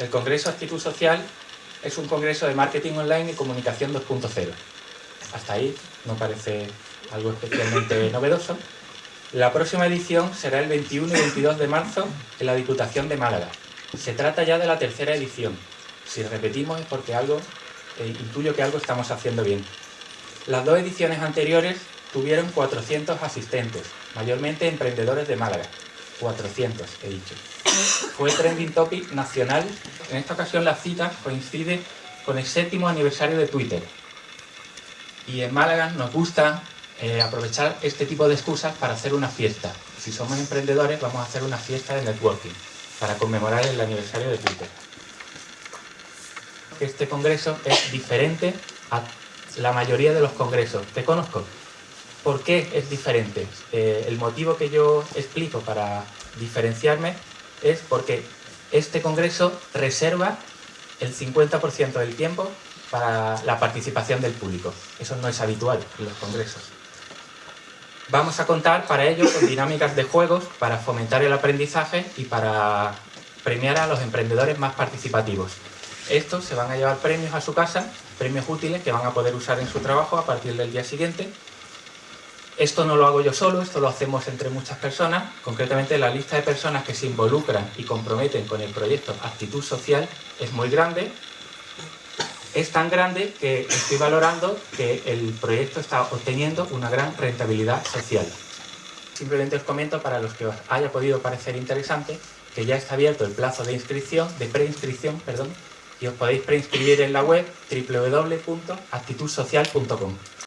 El Congreso Actitud Social es un congreso de marketing online y comunicación 2.0. Hasta ahí no parece algo especialmente novedoso. La próxima edición será el 21 y 22 de marzo en la Diputación de Málaga. Se trata ya de la tercera edición. Si repetimos es porque algo, eh, intuyo que algo estamos haciendo bien. Las dos ediciones anteriores tuvieron 400 asistentes, mayormente emprendedores de Málaga. 400, he dicho. Fue trending topic nacional. En esta ocasión la cita coincide con el séptimo aniversario de Twitter. Y en Málaga nos gusta eh, aprovechar este tipo de excusas para hacer una fiesta. Si somos emprendedores vamos a hacer una fiesta de networking para conmemorar el aniversario de Twitter. Este congreso es diferente a la mayoría de los congresos. Te conozco. ¿Por qué es diferente? Eh, el motivo que yo explico para diferenciarme es porque este congreso reserva el 50% del tiempo para la participación del público. Eso no es habitual en los congresos. Vamos a contar para ello con dinámicas de juegos para fomentar el aprendizaje y para premiar a los emprendedores más participativos. Estos se van a llevar premios a su casa, premios útiles que van a poder usar en su trabajo a partir del día siguiente esto no lo hago yo solo, esto lo hacemos entre muchas personas. Concretamente, la lista de personas que se involucran y comprometen con el proyecto Actitud Social es muy grande. Es tan grande que estoy valorando que el proyecto está obteniendo una gran rentabilidad social. Simplemente os comento para los que os haya podido parecer interesante que ya está abierto el plazo de inscripción, de preinscripción, perdón, y os podéis preinscribir en la web www.actitudsocial.com.